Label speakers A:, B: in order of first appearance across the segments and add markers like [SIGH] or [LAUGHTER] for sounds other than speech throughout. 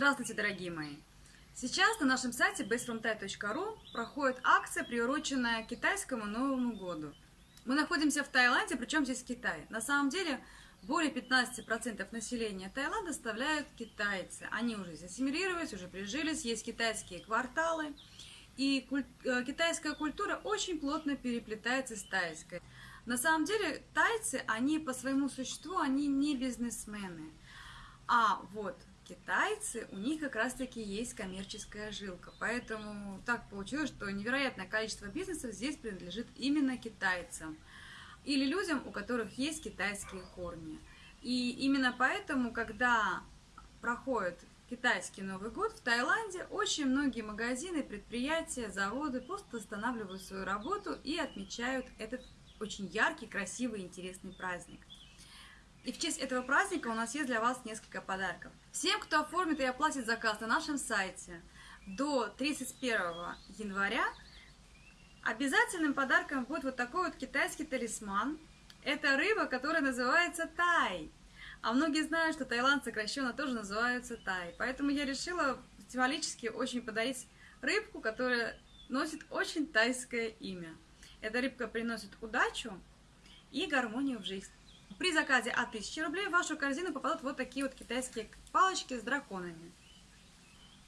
A: Здравствуйте, дорогие мои! Сейчас на нашем сайте bestfromthai.ru проходит акция, приуроченная китайскому Новому году. Мы находимся в Таиланде, причем здесь Китай. На самом деле, более 15% населения Таиланда составляют китайцы. Они уже здесь ассимилировались, уже прижились, есть китайские кварталы. И куль... Э, китайская культура очень плотно переплетается с тайской. На самом деле, тайцы, они по своему существу, они не бизнесмены. А вот китайцы, у них как раз-таки есть коммерческая жилка. Поэтому так получилось, что невероятное количество бизнесов здесь принадлежит именно китайцам. Или людям, у которых есть китайские корни. И именно поэтому, когда проходит китайский Новый год в Таиланде, очень многие магазины, предприятия, заводы просто останавливают свою работу и отмечают этот очень яркий, красивый, интересный праздник. И в честь этого праздника у нас есть для вас несколько подарков. Всем, кто оформит и оплатит заказ на нашем сайте до 31 января, обязательным подарком будет вот такой вот китайский талисман. Это рыба, которая называется тай. А многие знают, что Таиланд сокращенно тоже называется тай. Поэтому я решила символически очень подарить рыбку, которая носит очень тайское имя. Эта рыбка приносит удачу и гармонию в жизнь. При заказе от 1000 рублей в вашу корзину попадут вот такие вот китайские палочки с драконами.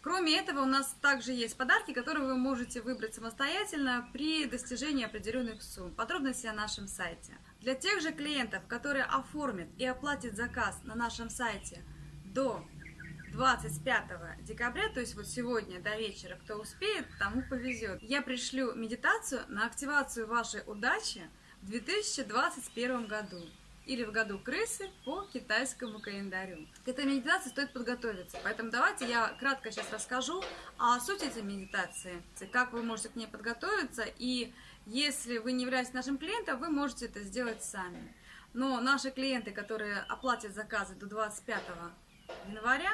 A: Кроме этого, у нас также есть подарки, которые вы можете выбрать самостоятельно при достижении определенных сумм. Подробности на нашем сайте. Для тех же клиентов, которые оформят и оплатят заказ на нашем сайте до 25 декабря, то есть вот сегодня до вечера, кто успеет, тому повезет. Я пришлю медитацию на активацию вашей удачи в 2021 году или в году крысы по китайскому календарю. К этой медитации стоит подготовиться, поэтому давайте я кратко сейчас расскажу о сути этой медитации, как вы можете к ней подготовиться, и если вы не являетесь нашим клиентом, вы можете это сделать сами. Но наши клиенты, которые оплатят заказы до 25 января,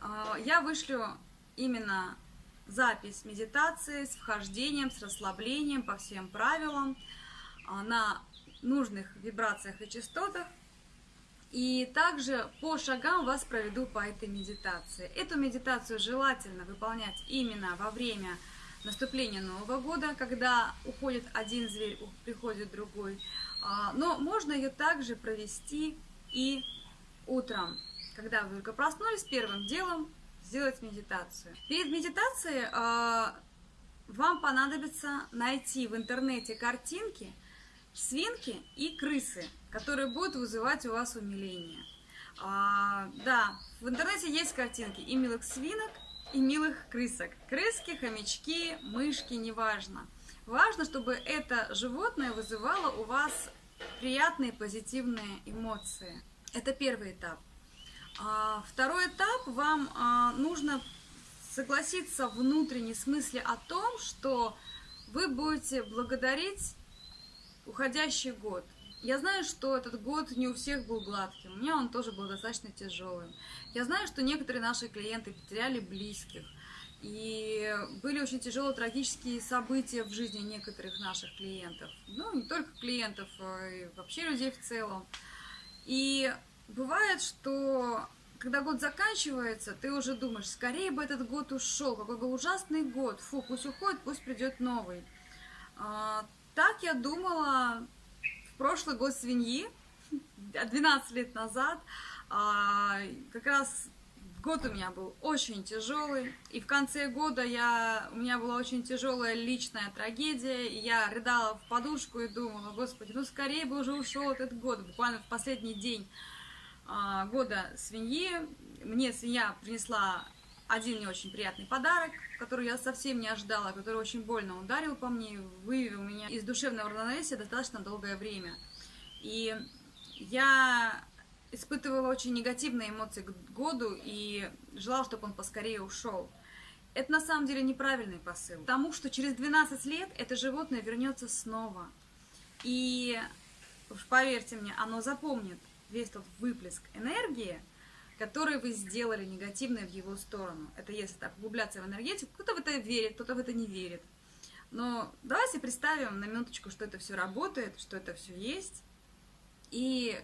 A: а, я вышлю именно запись медитации с вхождением, с расслаблением по всем правилам а, на нужных вибрациях и частотах. И также по шагам вас проведу по этой медитации. Эту медитацию желательно выполнять именно во время наступления Нового года, когда уходит один зверь, приходит другой. А, но можно ее также провести и утром, когда вы только проснулись, первым делом сделать медитацию. Перед медитацией а, вам понадобится найти в интернете картинки, свинки и крысы, которые будут вызывать у вас умиление. А, да, в интернете есть картинки и милых свинок, и милых крысок. Крыски, хомячки, мышки, неважно. Важно, чтобы это животное вызывало у вас приятные позитивные эмоции. Это первый этап. А, второй этап, вам а, нужно согласиться в внутренней смысле о том, что вы будете благодарить уходящий год. Я знаю, что этот год не у всех был гладким, у меня он тоже был достаточно тяжелым. Я знаю, что некоторые наши клиенты потеряли близких, и были очень тяжелые трагические события в жизни некоторых наших клиентов. Ну, не только клиентов, а и вообще людей в целом. И бывает, что когда год заканчивается, ты уже думаешь, скорее бы этот год ушел, какой бы ужасный год, фу, пусть уходит, пусть придет новый. Так я думала в прошлый год свиньи, [LAUGHS] 12 лет назад. А, как раз год у меня был очень тяжелый. И в конце года я, у меня была очень тяжелая личная трагедия. И я рыдала в подушку и думала, господи, ну скорее бы уже ушел этот год. Буквально в последний день а, года свиньи мне свинья принесла один не очень приятный подарок, который я совсем не ожидала, который очень больно ударил по мне, вывел меня из душевного равновесия достаточно долгое время. И я испытывала очень негативные эмоции к году и желала, чтобы он поскорее ушел. Это на самом деле неправильный посыл, потому что через 12 лет это животное вернется снова. И уж поверьте мне, оно запомнит весь тот выплеск энергии, которые вы сделали негативные в его сторону. Это если так углубляться в энергетику, кто-то в это верит, кто-то в это не верит. Но давайте представим на минуточку, что это все работает, что это все есть. И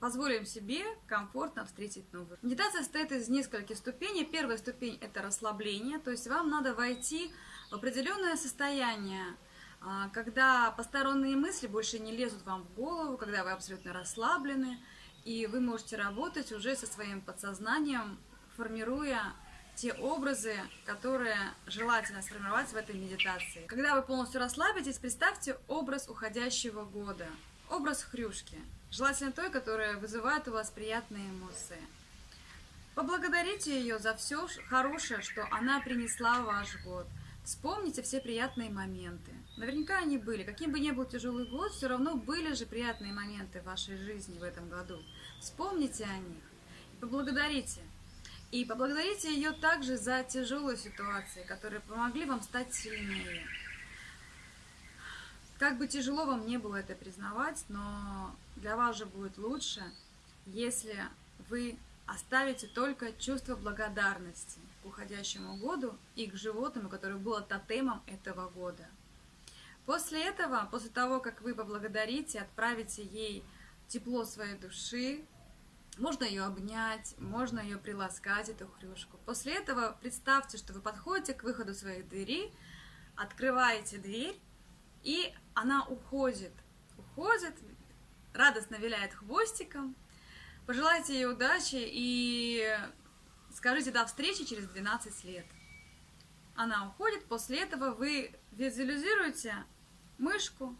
A: позволим себе комфортно встретить новый. Медитация состоит из нескольких ступеней. Первая ступень – это расслабление, то есть вам надо войти в определенное состояние, а, когда посторонние мысли больше не лезут вам в голову, когда вы абсолютно расслаблены, и вы можете работать уже со своим подсознанием, формируя те образы, которые желательно сформировать в этой медитации. Когда вы полностью расслабитесь, представьте образ уходящего года, образ хрюшки, желательно той, которая вызывает у вас приятные эмоции. Поблагодарите ее за все хорошее, что она принесла в ваш год. Вспомните все приятные моменты. Наверняка они были. Каким бы ни был тяжелый год, все равно были же приятные моменты в вашей жизни в этом году. Вспомните о них и поблагодарите. И поблагодарите ее также за тяжелые ситуации, которые помогли вам стать сильнее. Как бы тяжело вам не было это признавать, но для вас же будет лучше, если вы оставите только чувство благодарности к уходящему году и к животному, которое было тотемом этого года. После этого, после того, как вы поблагодарите, отправите ей тепло своей души, можно ее обнять, можно ее приласкать, эту хрюшку. После этого представьте, что вы подходите к выходу своих дверей, открываете дверь, и она уходит. Уходит, радостно виляет хвостиком. Пожелайте ей удачи и скажите до встречи через 12 лет. Она уходит, после этого вы визуализируете мышку,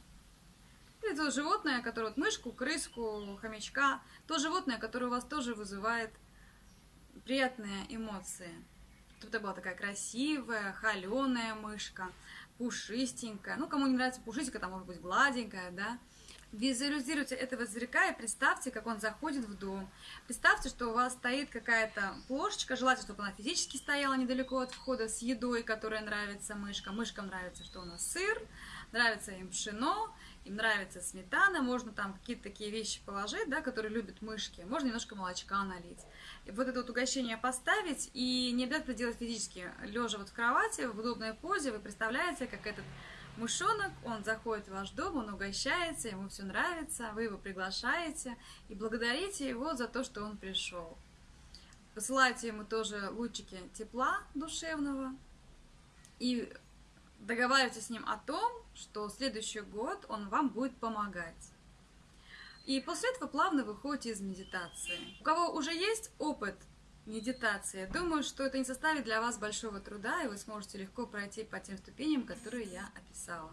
A: или то животное, которое, вот мышку, крыску, хомячка, то животное, которое у вас тоже вызывает приятные эмоции. Тут это была такая красивая, холеная мышка, пушистенькая. Ну, кому не нравится пушистенькая, там может быть гладенькая, да. Визуализируйте этого зверька и представьте, как он заходит в дом. Представьте, что у вас стоит какая-то плошечка, желательно, чтобы она физически стояла недалеко от входа с едой, которая нравится мышкам. Мышкам нравится, что у нас сыр, нравится им пшено, им нравится сметана, можно там какие-то такие вещи положить, да, которые любят мышки, можно немножко молочка налить. И вот это вот угощение поставить, и не обязательно делать физически, лежа вот в кровати, в удобной позе, вы представляете, как этот мышонок, он заходит в ваш дом, он угощается, ему все нравится, вы его приглашаете и благодарите его за то, что он пришел. Посылайте ему тоже лучики тепла душевного и договаривайтесь с ним о том, что следующий год он вам будет помогать. И после этого плавно выходите из медитации. У кого уже есть опыт медитации, думаю, что это не составит для вас большого труда, и вы сможете легко пройти по тем ступеням, которые я описала.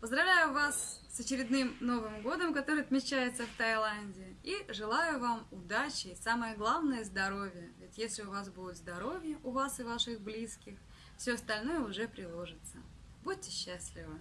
A: Поздравляю вас с очередным Новым годом, который отмечается в Таиланде, и желаю вам удачи и самое главное здоровья. Ведь если у вас будет здоровье, у вас и ваших близких, все остальное уже приложится. Будьте счастливы!